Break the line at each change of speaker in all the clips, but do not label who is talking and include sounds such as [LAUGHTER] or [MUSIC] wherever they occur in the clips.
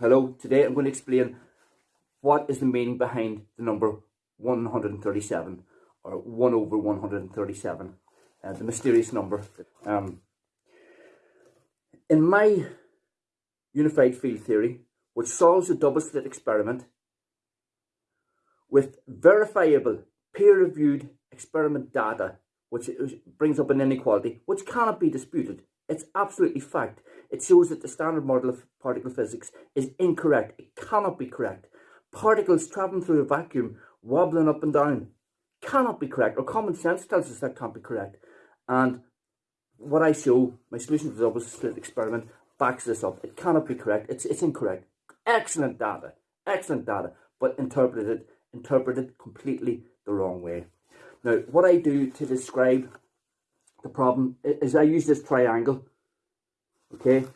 Hello, today I'm going to explain what is the meaning behind the number 137 or 1 over 137, uh, the mysterious number. Um, in my unified field theory, which solves the double slit experiment with verifiable peer-reviewed experiment data, which brings up an inequality, which cannot be disputed. It's absolutely fact. It shows that the standard model of particle physics is incorrect. It cannot be correct. Particles traveling through a vacuum, wobbling up and down, cannot be correct. Or common sense tells us that can't be correct. And what I show, my solution to the double slit experiment, backs this up. It cannot be correct. It's, it's incorrect. Excellent data. Excellent data. But interpreted, interpreted completely the wrong way. Now, what I do to describe the problem is I use this triangle, okay?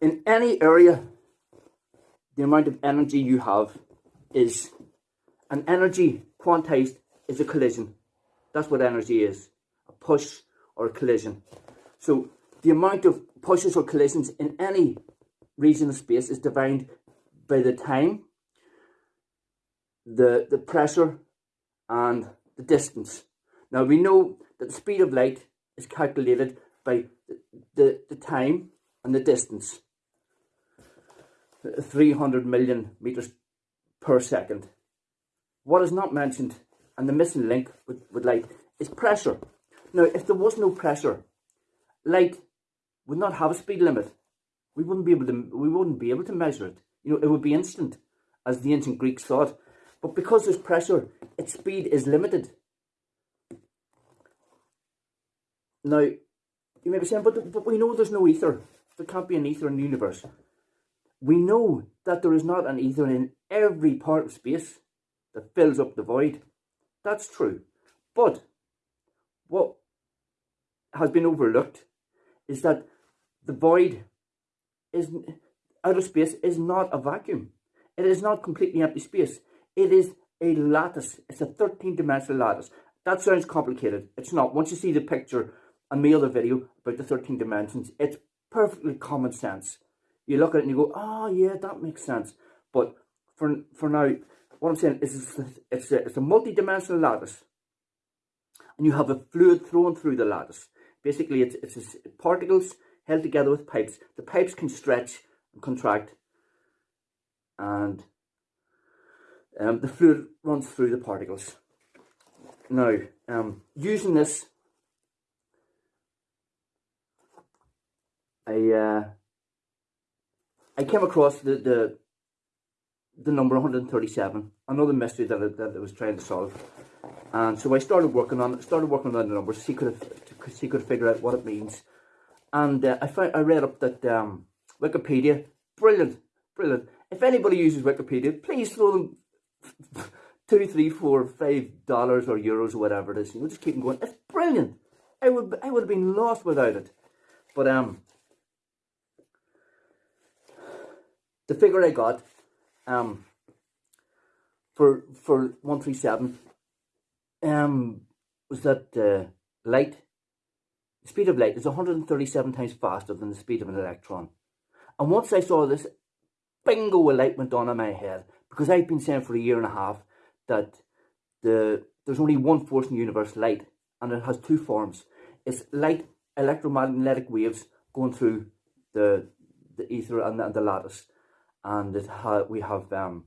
In any area, the amount of energy you have is, an energy quantized is a collision. That's what energy is, a push or a collision. So the amount of pushes or collisions in any region of space is defined by the time, the, the pressure and the distance. Now we know that the speed of light is calculated by the, the time and the distance. 300 million meters per second. What is not mentioned and the missing link with, with light is pressure. Now, if there was no pressure, light would not have a speed limit. We wouldn't be able to we wouldn't be able to measure it. You know, it would be instant, as the ancient Greeks thought. But because there's pressure, its speed is limited. Now, you may be saying, but, but we know there's no ether. There can't be an ether in the universe. We know that there is not an ether in every part of space that fills up the void. That's true. But what has been overlooked is that the void is outer space is not a vacuum. It is not completely empty space. It is a lattice. It's a 13 dimensional lattice. That sounds complicated. It's not. Once you see the picture and my other video about the 13 dimensions, it's perfectly common sense. You look at it and you go, oh yeah, that makes sense. But for for now, what I'm saying is it's a, it's a, it's a multi-dimensional lattice. And you have a fluid thrown through the lattice. Basically, it's, it's particles held together with pipes. The pipes can stretch and contract. And um, the fluid runs through the particles. Now, um, using this I uh, I came across the, the the number 137, another mystery that I, that I was trying to solve. And so I started working on it, started working on the numbers, see could have, see could figure out what it means. And uh, I found I read up that um, Wikipedia, brilliant, brilliant. If anybody uses Wikipedia, please throw them [LAUGHS] two, three, four, five dollars or euros or whatever it is. You know, just keep them going. It's brilliant. I would I would have been lost without it. But um, the figure I got um, for for 137 um, was that uh, light, the speed of light is 137 times faster than the speed of an electron. And once I saw this, bingo, a light went on in my head. Because I've been saying for a year and a half that the there's only one force in the universe, light, and it has two forms. It's light electromagnetic waves going through the the ether and the, and the lattice and it ha we have um,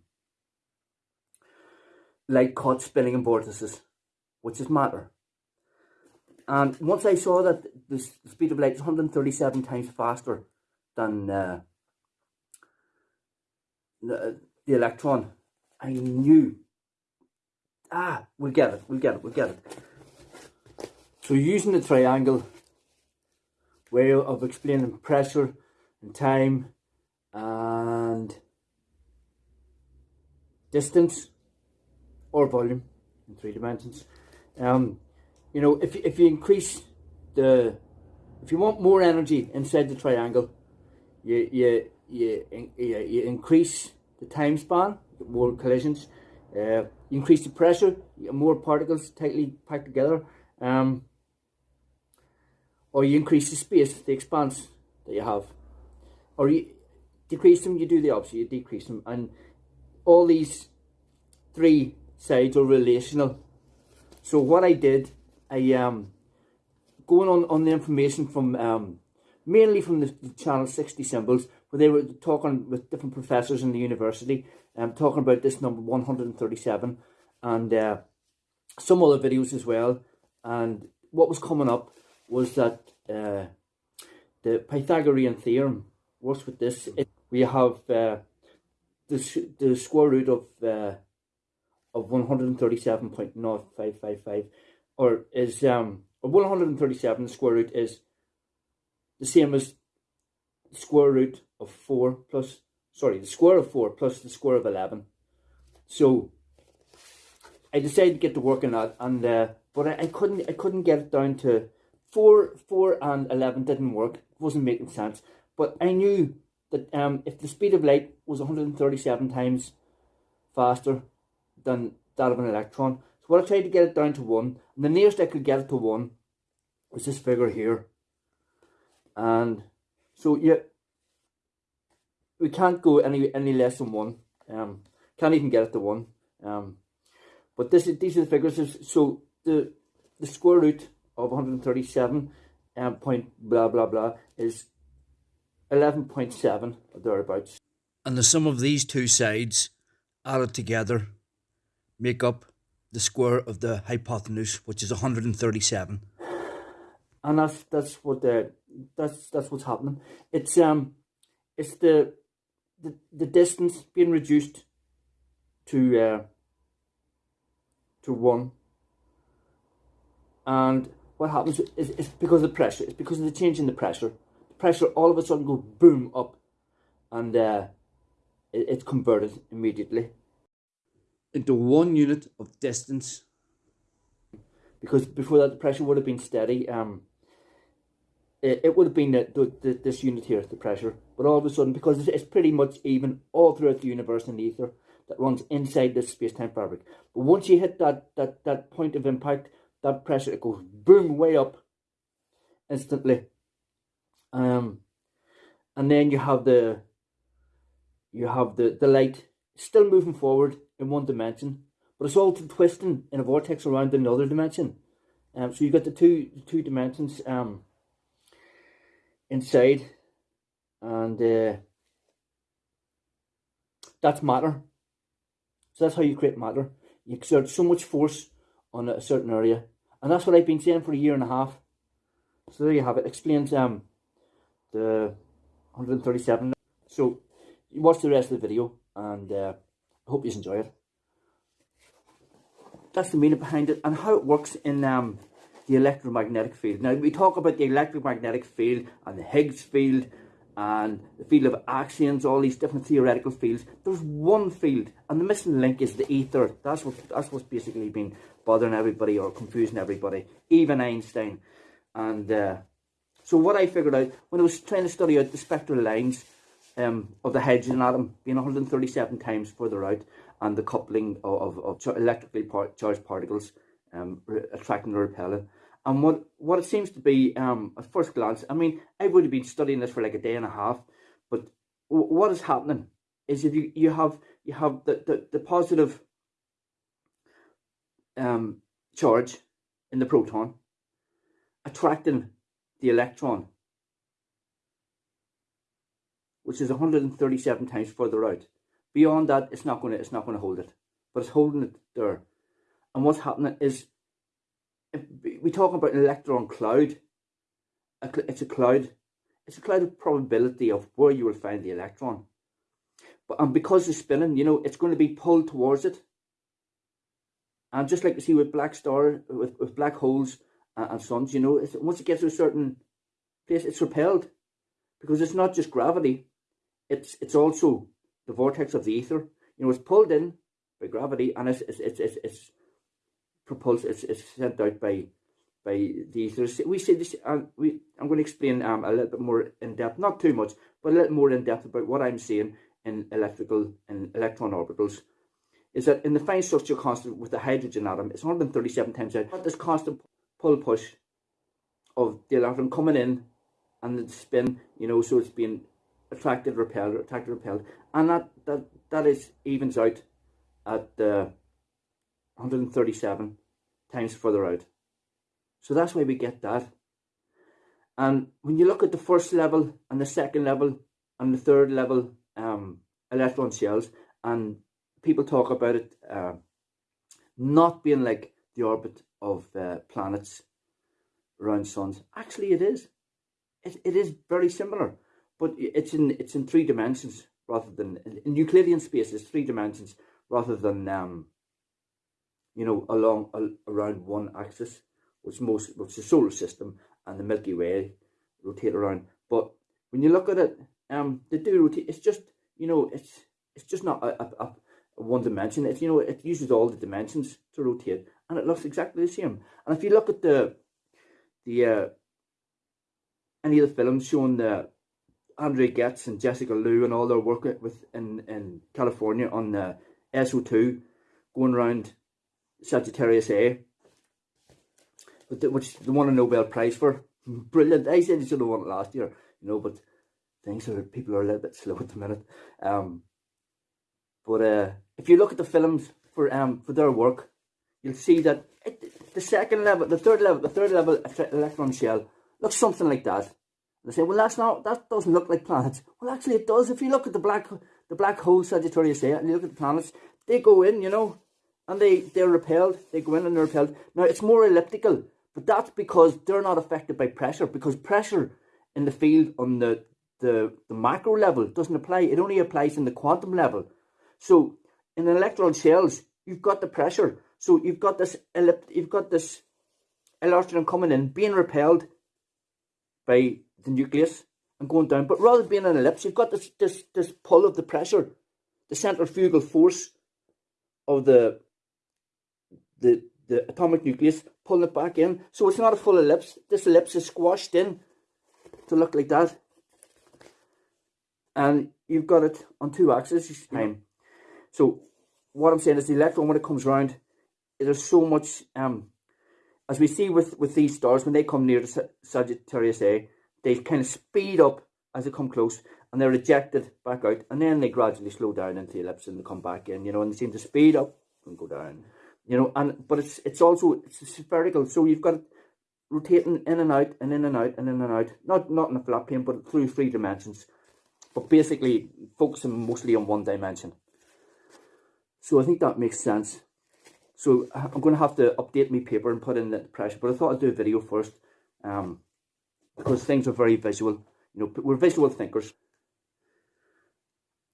light caught spinning in vortices, which is matter. And once I saw that the speed of light is 137 times faster than uh, the, the electron, I knew, ah, we'll get it, we'll get it, we'll get it. So using the triangle way of explaining pressure and time and distance or volume in three dimensions. Um, you know, if, if you increase the, if you want more energy inside the triangle, you, you, you, you, increase the time span, more collisions, uh, you increase the pressure, more particles tightly packed together, um, or you increase the space, the expanse that you have, or you, decrease them, you do the opposite, you decrease them. And all these three sides are relational. So what I did, I um going on, on the information from um mainly from the, the channel Sixty Symbols, where they were talking with different professors in the university, um talking about this number 137 and uh, some other videos as well. And what was coming up was that uh, the Pythagorean theorem works with this. It, we have uh, the, the square root of uh, of 137.0555 or is um 137 square root is the same as the square root of 4 plus sorry the square of 4 plus the square of 11 so I decided to get to work on that and uh, but I, I couldn't I couldn't get it down to 4 4 and 11 didn't work it wasn't making sense. But I knew that um, if the speed of light was 137 times faster than that of an electron. So what I tried to get it down to 1, and the nearest I could get it to 1 was this figure here. And so yeah, we can't go any any less than 1. Um, can't even get it to 1. Um, but this is, these are the figures. So the, the square root of 137 um, point blah blah blah is 11.7 or thereabouts.
And the sum of these two sides added together make up the square of the hypotenuse, which is 137.
And that's that's what the that's that's what's happening. It's um it's the the, the distance being reduced to uh, to one. And what happens is, it's because of the pressure. It's because of the change in the pressure pressure all of a sudden go boom up and uh, it, it's converted immediately
into one unit of distance.
Because before that the pressure would have been steady um it, it would have been the, the, the, this unit here the pressure. But all of a sudden because it's, it's pretty much even all throughout the universe and the ether that runs inside this space-time fabric. But once you hit that that that point of impact that pressure it goes boom way up instantly um, and then you have the you have the the light still moving forward in one dimension, but it's all twisting in a vortex around another dimension. Um, so you've got the two the two dimensions um inside, and uh, that's matter. So that's how you create matter. You exert so much force on a certain area, and that's what I've been saying for a year and a half. So there you have it. Explains um the 137. So watch the rest of the video and uh, I hope you enjoy it. That's the meaning behind it and how it works in um, the electromagnetic field. Now we talk about the electromagnetic field and the Higgs field and the field of axions, all these different theoretical fields. There's one field, and the missing link is the ether. That's what that's what's basically been bothering everybody or confusing everybody, even Einstein. And uh, so what I figured out when I was trying to study out the spectral lines um, of the hydrogen atom being 137 times further out and the coupling of, of, of electrically charged particles um, attracting or repelling. And what, what it seems to be, um, at first glance, I mean, I would have been studying this for like a day and a half, but what is happening is if you, you have you have the, the, the positive um, charge in the proton attracting the electron, which is 137 times further out. Beyond that, it's not going to it's not going to hold it, but it's holding it there. And what's happening is, we talk about an electron cloud. It's a cloud. It's a cloud of probability of where you will find the electron. But and because it's spinning, you know, it's going to be pulled towards it. And just like you see with black star, with, with black holes, and, suns, you know, once it gets to a certain place, it's repelled because it's not just gravity; it's it's also the vortex of the ether. You know, it's pulled in by gravity, and it's it's it's it's, it's propulsed. It's it's sent out by by the ether. We say this, and we I'm going to explain um a little bit more in depth, not too much, but a little more in depth about what I'm seeing in electrical and electron orbitals is that in the fine structure constant with the hydrogen atom, it's 137 times out. This constant pull push of the electron coming in and the spin, you know, so it's being attracted, repelled, attracted, repelled, and that that that is evens out at uh, 137 times further out. So that's why we get that. And when you look at the first level and the second level and the third level um, electron shells, and people talk about it uh, not being like the orbit of uh, planets around suns. Actually, it is. It, it is very similar, but it's in it's in three dimensions rather than in Euclidean space. It's three dimensions rather than um, you know along around one axis, which most which the solar system and the Milky Way rotate around. But when you look at it, um, they do rotate. It's just you know it's it's just not a, a one dimension. It's you know it uses all the dimensions to rotate, and it looks exactly the same. And if you look at the the uh, any of the films showing the Andrea Ghez and Jessica Lu and all their work with in, in California on the SO2 going around Sagittarius A, which they won a Nobel Prize for. Brilliant. I said they should have won it last year, you know, but things are people are a little bit slow at the minute. Um, but uh, if you look at the films for um for their work, you'll see that it, the second level, the third level, the third level electron shell looks something like that. They say, well, that's not that doesn't look like planets. Well, actually, it does. If you look at the black the black hole Sagittarius A and you look at the planets, they go in, you know, and they they're repelled. They go in and they're repelled. Now it's more elliptical, but that's because they're not affected by pressure. Because pressure in the field on the the, the macro level doesn't apply. It only applies in the quantum level. So in electron shells, you've got the pressure. So you've got this ellipt you've got this electron coming in, being repelled by the nucleus and going down. But rather than being an ellipse, you've got this this this pull of the pressure, the centrifugal force of the the the atomic nucleus pulling it back in. So it's not a full ellipse. This ellipse is squashed in to look like that. And you've got it on two axes. So what I'm saying is the electron when it comes round, there's so much um as we see with with these stars when they come near the Sagittarius A, they kind of speed up as they come close and they're ejected back out and then they gradually slow down into the ellipse and they come back in, you know, and they seem to speed up and go down. You know, and but it's it's also it's spherical, so you've got rotating in and out and in and out and in and out. Not not in a flat plane, but through three dimensions. But basically focusing mostly on one dimension. So I think that makes sense. So I'm going to have to update my paper and put in the pressure, but I thought I'd do a video first. Um, because things are very visual. You know, we're visual thinkers.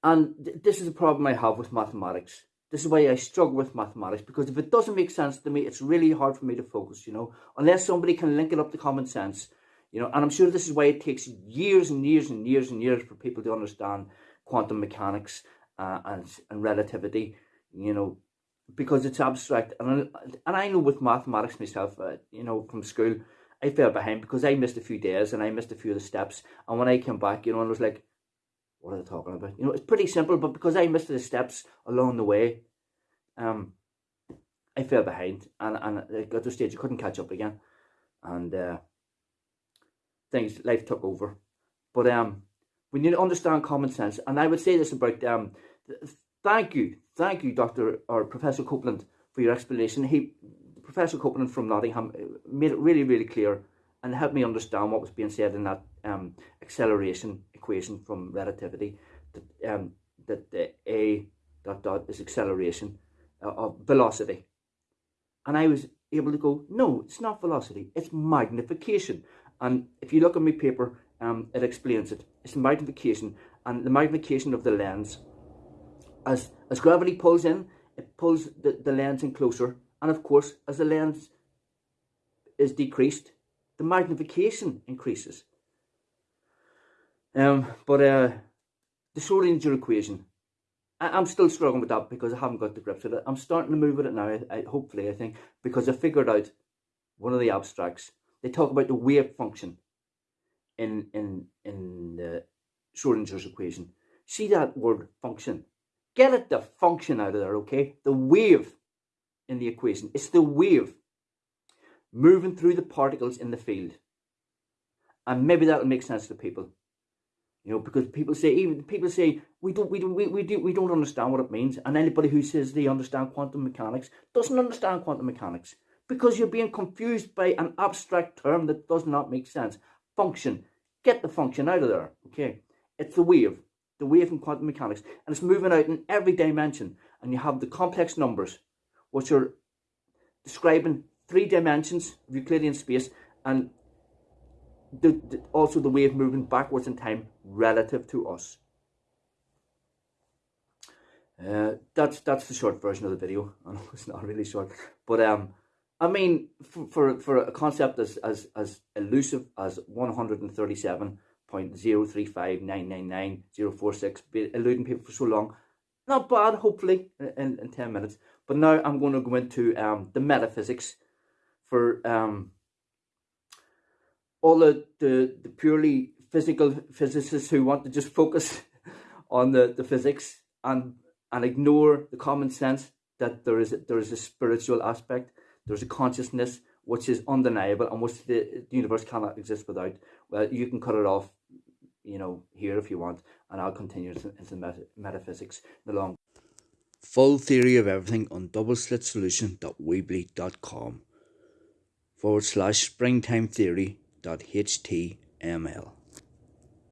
And th this is a problem I have with mathematics. This is why I struggle with mathematics because if it doesn't make sense to me, it's really hard for me to focus, you know, unless somebody can link it up to common sense, you know, and I'm sure this is why it takes years and years and years and years for people to understand quantum mechanics uh, and, and relativity, you know, because it's abstract. And, and I know with mathematics myself, uh, you know, from school, I fell behind because I missed a few days and I missed a few of the steps. And when I came back, you know, I was like, what are they talking about? You know, it's pretty simple, but because I missed the steps along the way, um, I fell behind and, and I got to a stage I couldn't catch up again. And uh, things, life took over. But um, we need to understand common sense. And I would say this about, um, thank you, thank you, Dr. or Professor Copeland, for your explanation. He Professor Copeland from Nottingham uh, made it really, really clear and helped me understand what was being said in that um, acceleration equation from relativity. That, um, that the A dot dot is acceleration uh, of velocity. And I was able to go, no, it's not velocity, it's magnification. And if you look at my paper, um, it explains it. It's magnification and the magnification of the lens. As, as gravity pulls in, it pulls the, the lens in closer and of course, as the lens is decreased, the magnification increases. Um, but uh, the Schrodinger equation, I, am still struggling with that because I haven't got the grips with it. I'm starting to move with it now, I, I, hopefully, I think, because I figured out one of the abstracts. They talk about the wave function in, in, in the Schrodinger's equation. See that word function. Get it the function out of there, okay? The wave in the equation. It's the wave moving through the particles in the field. And maybe that'll make sense to people. You know, because people say even people say we don't we don't we, we do we don't understand what it means, and anybody who says they understand quantum mechanics doesn't understand quantum mechanics because you're being confused by an abstract term that does not make sense. Function, get the function out of there. Okay, it's the wave, the wave in quantum mechanics, and it's moving out in every dimension. And you have the complex numbers, which are describing three dimensions of Euclidean space, and the, the, also the wave moving backwards in time relative to us. Uh, that's that's the short version of the video. [LAUGHS] I know it's not really short, but um, I mean, for for, for a concept as as as elusive as one hundred and thirty seven point zero three five nine nine nine zero four six, eluding people for so long, not bad. Hopefully, in, in ten minutes. But now I'm going to go into um the metaphysics for um all the, the, the purely physical physicists who want to just focus [LAUGHS] on the, the physics and and ignore the common sense that there is there is a spiritual aspect, there's a consciousness which is undeniable and which the, the universe cannot exist without. Well, you can cut it off, you know, here if you want, and I'll continue into, meta, metaphysics the long.
Full theory of everything on doubleslitsolution.weebly.com forward slash springtime theory dot html.